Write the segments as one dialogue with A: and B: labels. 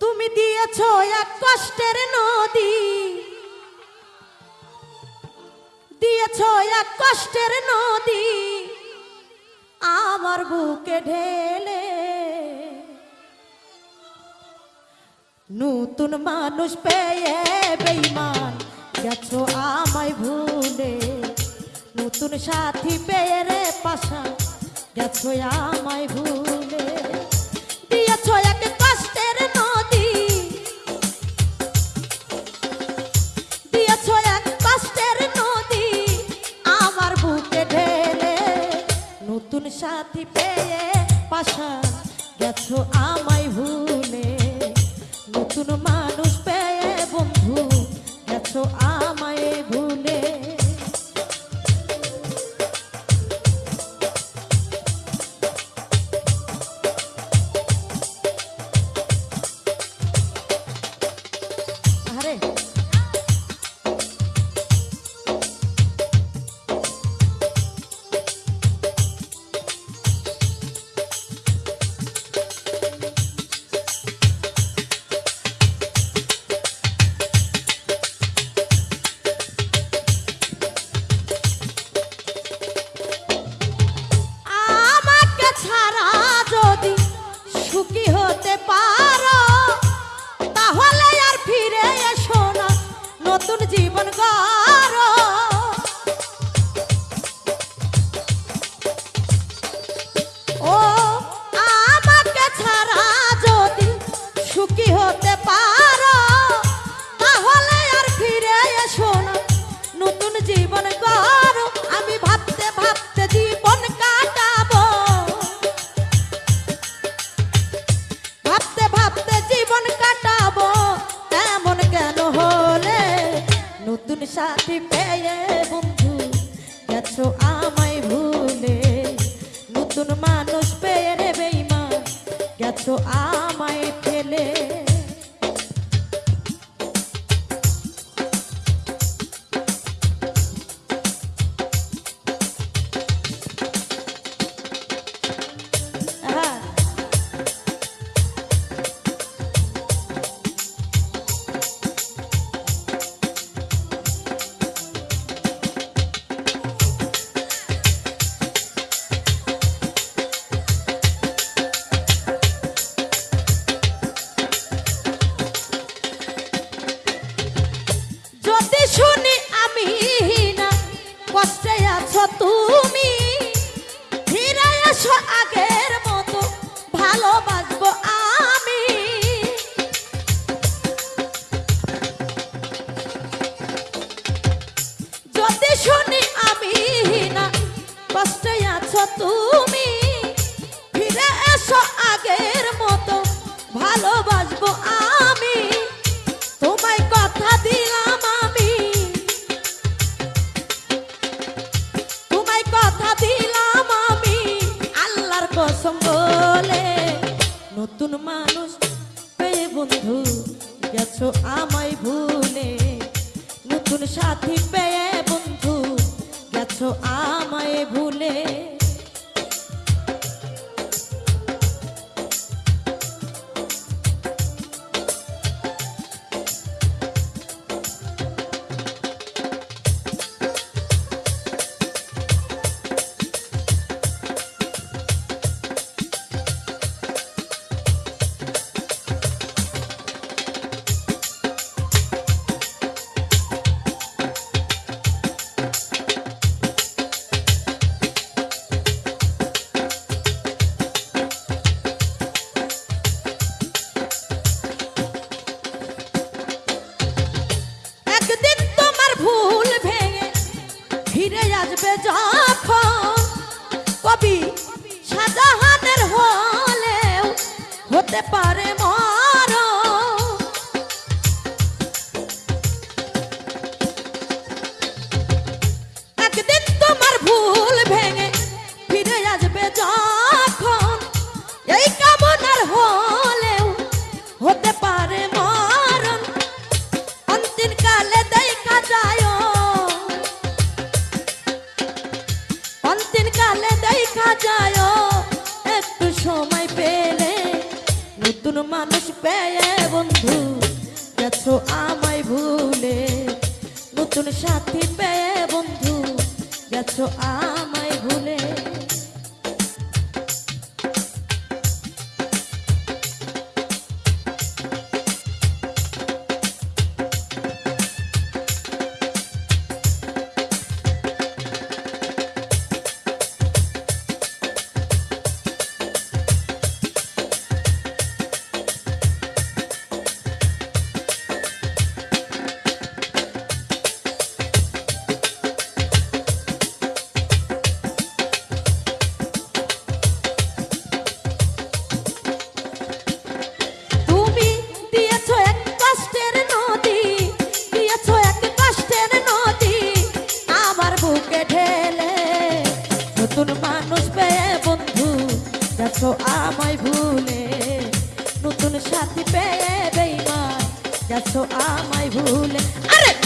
A: তুমি দিয়েছ এক কষ্টের নদী। দিয়েছ এক কষ্টের নদী। আমার বুকে ঢেলে। নতুন মানুষ পেয়ে বেইমান গেছো আমায় ভুলে। নতুন সাথী পেয়ে রে পাশা গেছো আমায় ভুলে। সাথী পেয়ে পাশা গেছো আমায় ভুলে। নতুন মানুষ পেয়ে বন্ধু গেছো আমায় ভুলে যায় একটু সময় পেলে নতুন মানুষ পেয়ে বন্ধু গেছো আমায় ভুলে। নতুন সাথী পেয়ে বন্ধু গেছো আম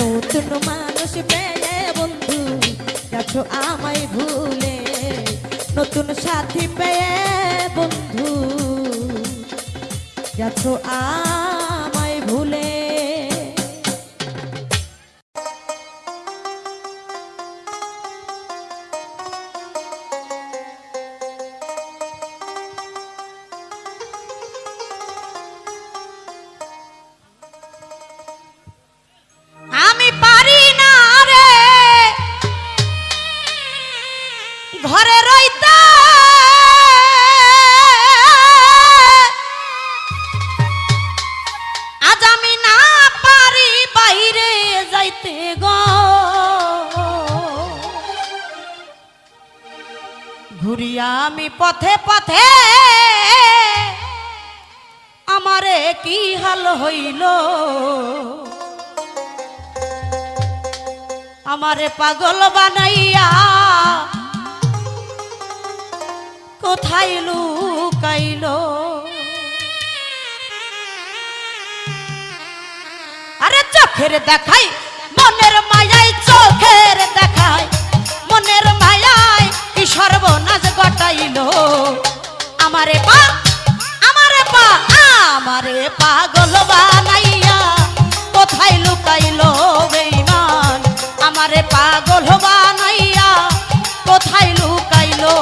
A: নতুন মানুষ পেলে বন্ধু গেছো আমায় ভুলে। নতুন সাথী পেয়ে বন্ধু গেছো আমায় পাগল বানাইয়া কোথায় লুকাইলো? আরে চোখের দেখাই, মনের মায়াই চোখের দেখাই, মনের মায়াই কি সর্বনাশ ঘটাইলো? আমারে পা আমারে পা, আমারে পাগল বানাইয়া কোথায় লুকাইলো? পাগল বানাইয়া কোথায় লুকাইলো?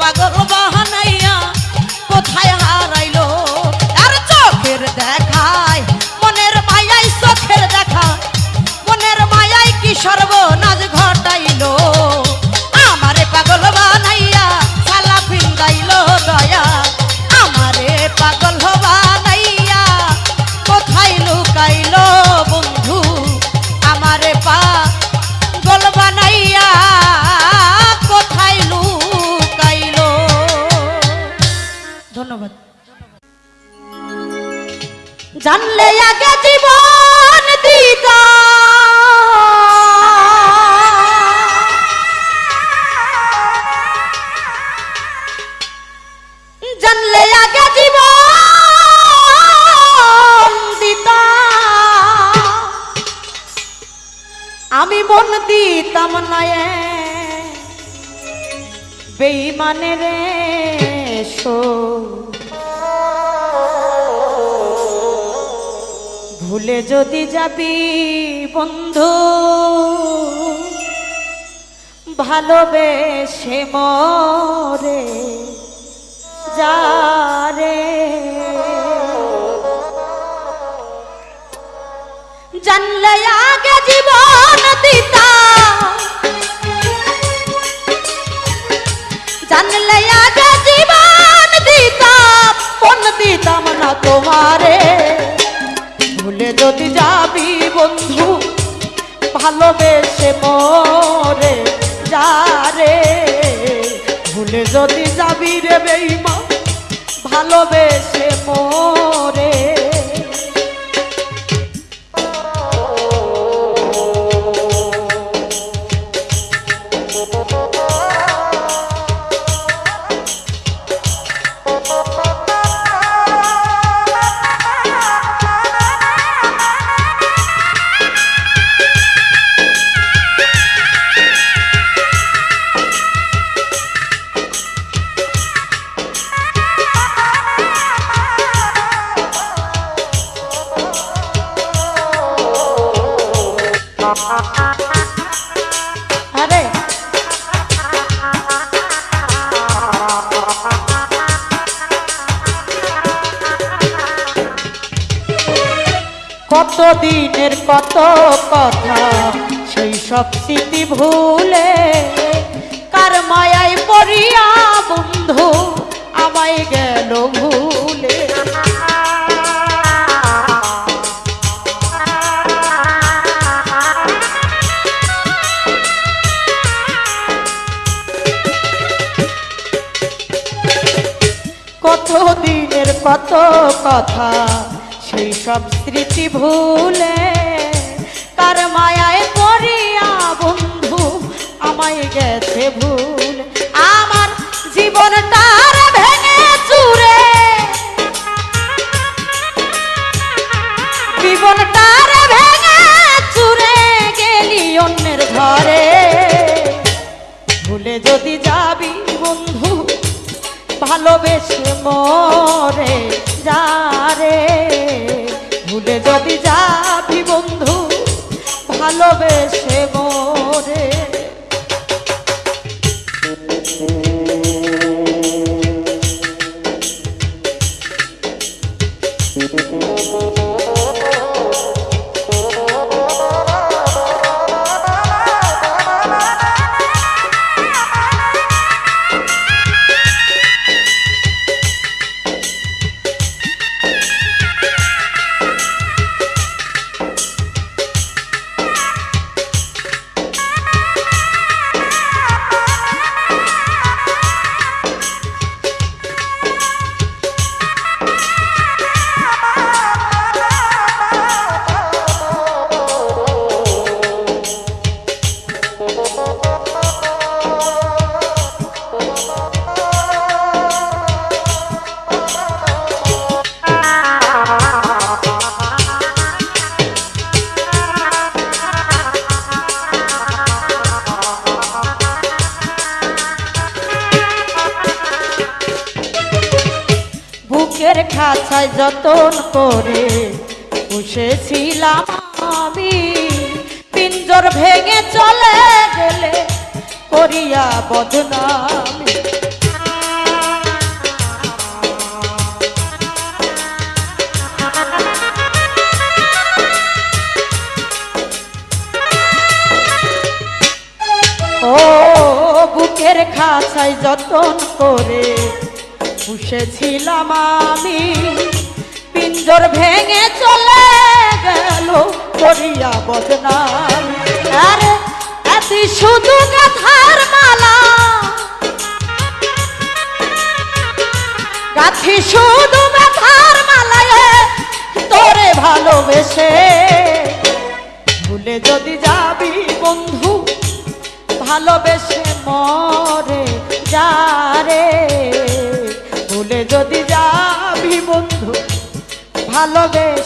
A: পাগল বাহানাইয়া কোথায় যদি যাবি বন্ধু, ভালোবেসে মরে যারে জানলে আগে জীবন দিতা। জানলে আগে জীবন দিতা পণ দিতাম না তোমারে। যদি যাবি বন্ধু ভালোবেসে মরে যারে ভুলে যদি যাবি রে বেইমা ভালোবেসে মরে দিনের কত কথা, সেই সব স্মৃতি ভুলে কার মায়ায় পড়িয়া বন্ধু আমায় গেল ভুলে? কত দিনের কত কথা সেই সব স্মৃতি ভুলে কার মায়ায় পড়িয়া বন্ধু আমায় গেছে ভুল। আমার জীবনটার ভেঙে চুরে। জীবনটার ভেঙে চুরে গেলি অন্যের ঘরে। ভুলে যদি যাবি বন্ধু, ভালোবেসে মরে যারে ভুলে যদি যাবি বন্ধু ভালোবেসে মরে। বসেছিলাম আমি। পিঞ্জর ভেঙে চলে গেলে করিয়া বদনামি। ও বুকের খাঁচায় যতন করে পুষেছিলাম আমি। পিঞ্জর ভেঙে চলে গেল করিয়া বদনাম। আরে এত শুধু গাথার মালা। গাথি শুধু গাথার মালায় তোরে ভালোবেসে। ভুলে যদি যাবি বন্ধু, ভালোবেসে মরে ভালোবেসে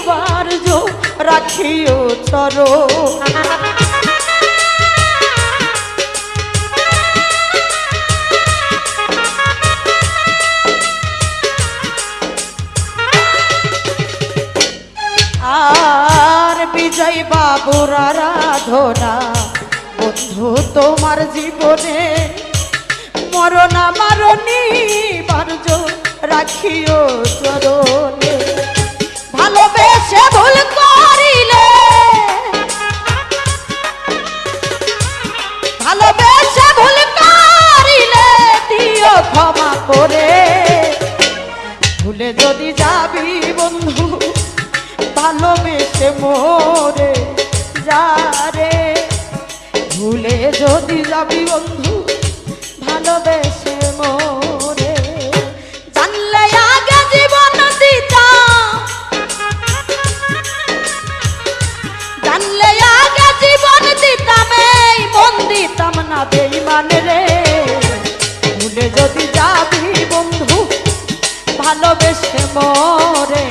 A: একবার যো রাখিও চর আর বিজয় বাবুর আরাধনা, বন্ধু তোমার জীবনে, মরণা মারণী বার্য রাখিও চরণে। ভালোবেসে করে। ভুলে যদি বন্ধু মোরে যা রে। ভুলে যদি যাবি বন্ধু ভালোবেসে মোরে। বেইমান রে। ভুলে যদি যাবি বন্ধু ভালোবেসে মরে।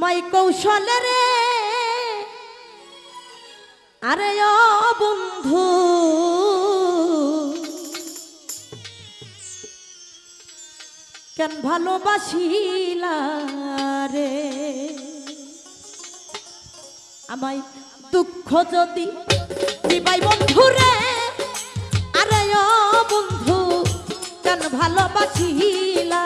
A: মাই কৌশল রে। আরে ও বন্ধু, কেন ভালোবাসিলা রে? আমায় দুঃখ যদি দিবাই বন্ধু রে। আরে ও বন্ধু, কেন ভালোবাসিলা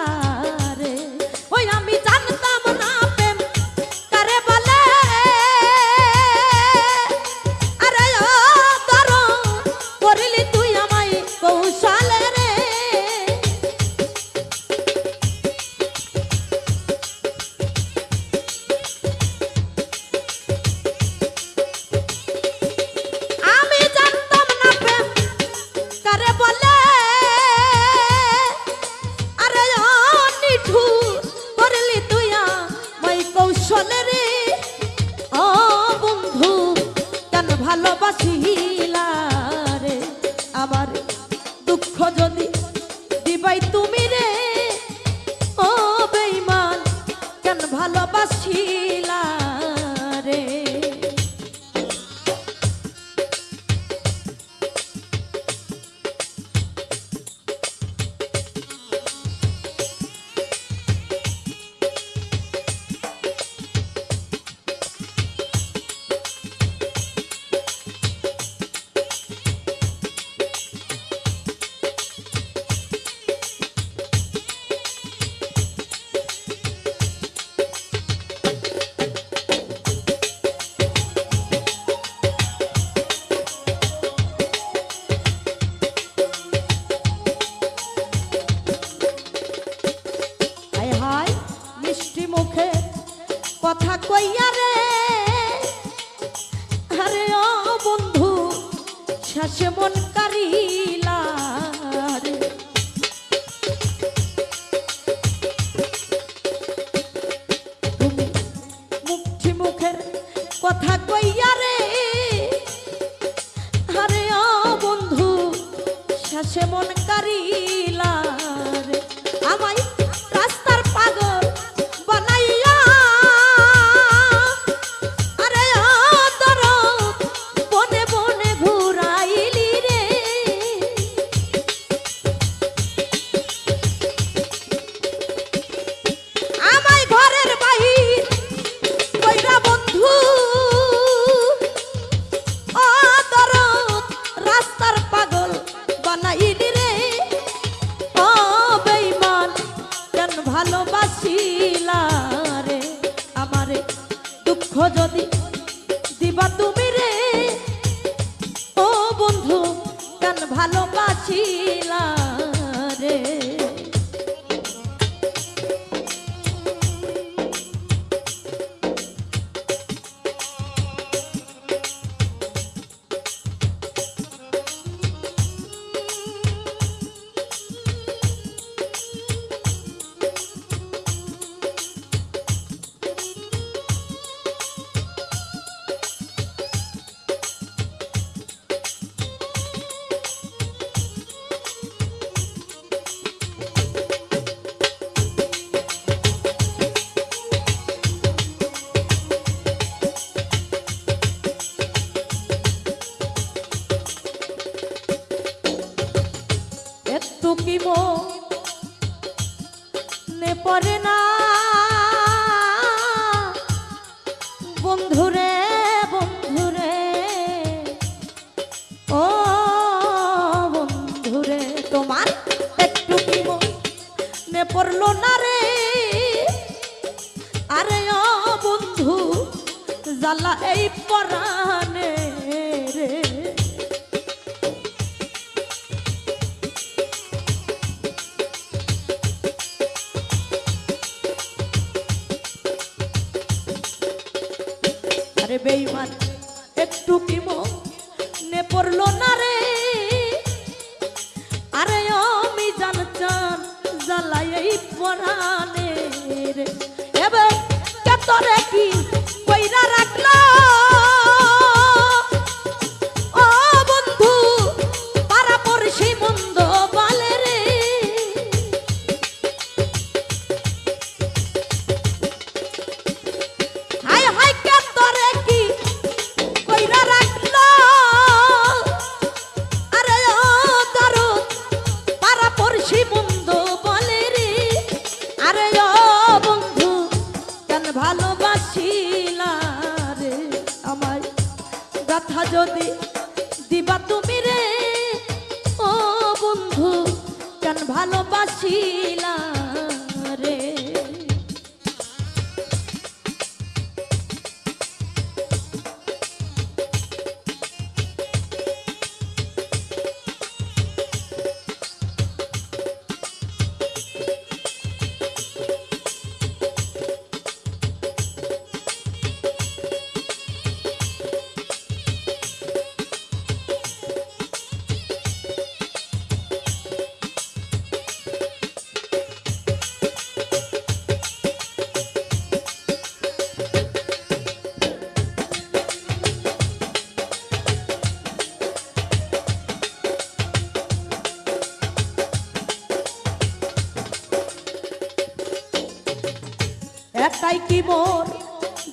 A: একাই কি মোর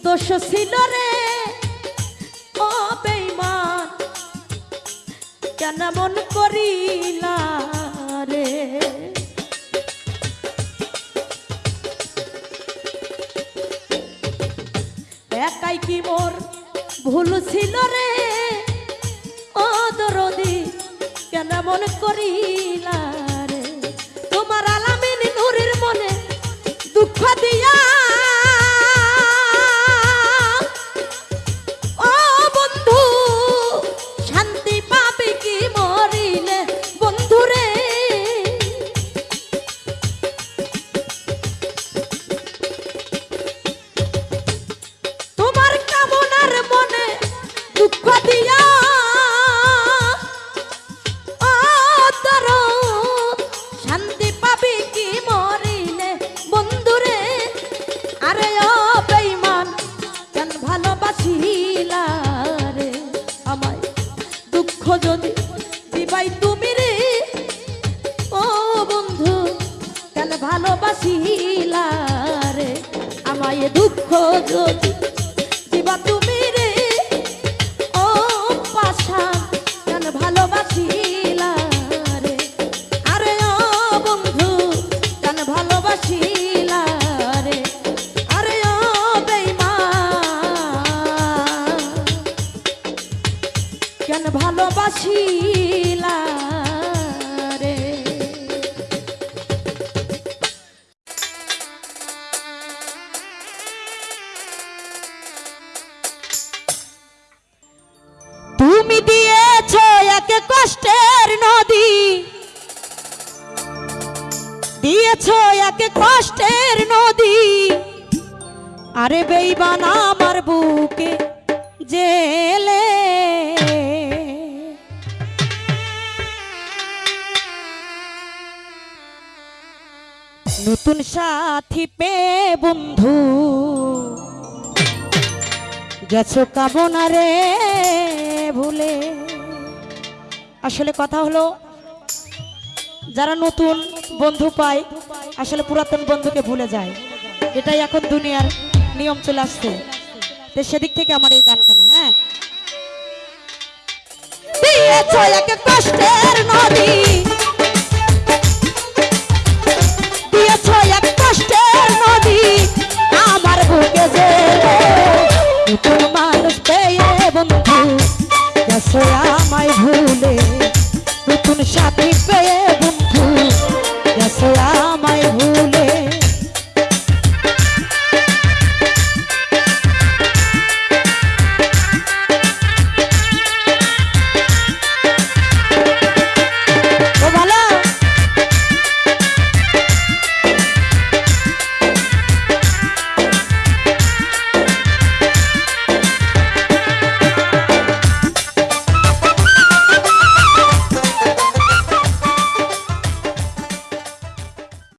A: দোষ ছিল রে? ও বেইমান কেন মন করিলা রে? একাই কি মোর ভুল ছিল রে? ও দরদি, কেন মন করিলা রে? তোমার আলামিন নূরের মনে দুঃখ দিয়া বন্ধু। গেছো কামনা রে ভুলে। আসলে কথা হলো, যারা নতুন বন্ধু পায়, আসলে পুরাতন বন্ধুকে ভুলে যায়। এটাই এখন দুনিয়ার নিয়ম চলে আসছে। তো সেদিক থেকে আমার এই গানখানা হ্যাঁ? কষ্টের নদী। যদি আমার বুকে যে তোর মানুষ পেয়ে বন্ধু গেছো আমায় ভুলে, নতুন সাথী পেয়ে বন্ধু গেছো